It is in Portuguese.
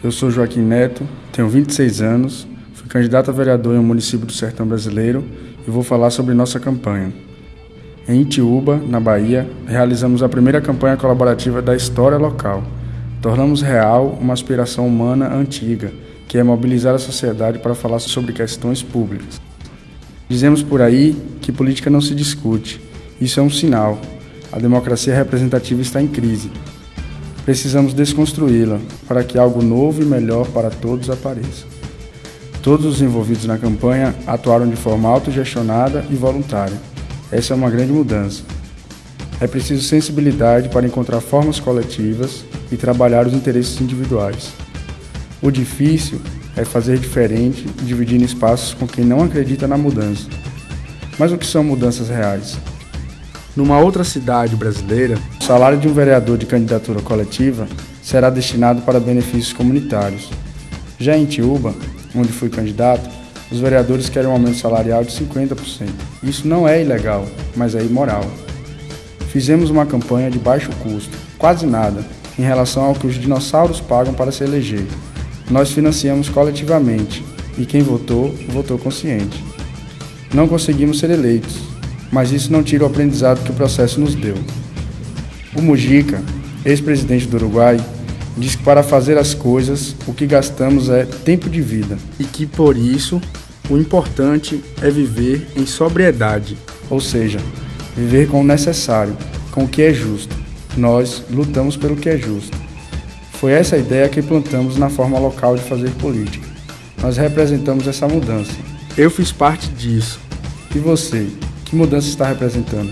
Eu sou Joaquim Neto, tenho 26 anos, fui candidato a vereador em um município do sertão brasileiro e vou falar sobre nossa campanha. Em Itiúba, na Bahia, realizamos a primeira campanha colaborativa da história local. Tornamos real uma aspiração humana antiga, que é mobilizar a sociedade para falar sobre questões públicas. Dizemos por aí que política não se discute. Isso é um sinal. A democracia representativa está em crise Precisamos desconstruí-la para que algo novo e melhor para todos apareça. Todos os envolvidos na campanha atuaram de forma autogestionada e voluntária. Essa é uma grande mudança. É preciso sensibilidade para encontrar formas coletivas e trabalhar os interesses individuais. O difícil é fazer diferente, dividindo espaços com quem não acredita na mudança. Mas o que são mudanças reais? Numa outra cidade brasileira, o salário de um vereador de candidatura coletiva será destinado para benefícios comunitários. Já em Tiúba, onde fui candidato, os vereadores querem um aumento salarial de 50%. Isso não é ilegal, mas é imoral. Fizemos uma campanha de baixo custo, quase nada, em relação ao que os dinossauros pagam para se eleger. Nós financiamos coletivamente e quem votou, votou consciente. Não conseguimos ser eleitos, mas isso não tira o aprendizado que o processo nos deu. O Mujica, ex-presidente do Uruguai, diz que para fazer as coisas o que gastamos é tempo de vida e que por isso o importante é viver em sobriedade, ou seja, viver com o necessário, com o que é justo. Nós lutamos pelo que é justo. Foi essa a ideia que plantamos na forma local de fazer política. Nós representamos essa mudança. Eu fiz parte disso. E você? Que mudança está representando?